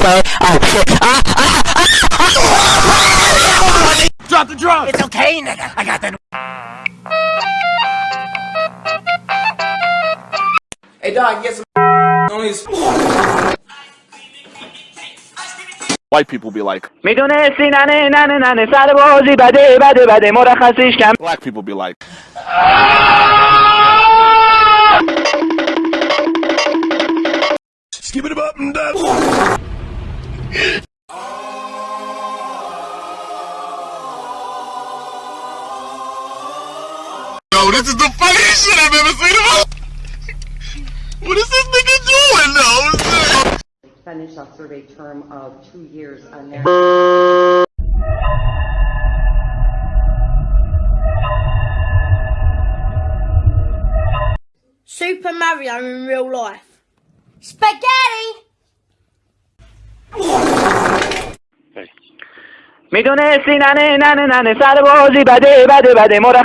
Uh, uh, uh, drop the drop. It's okay, nigga. I got that. Hey, dog, get some White people be like, Black people be like, Skip it up and down. Yo, this is the funniest shit I've ever seen in my What is this nigga doing though? finish a survey term of two years on their. Super Mario in real life. Spaghetti! میدونستی ننه ننه ننه سر بازی بده بده بده مرخ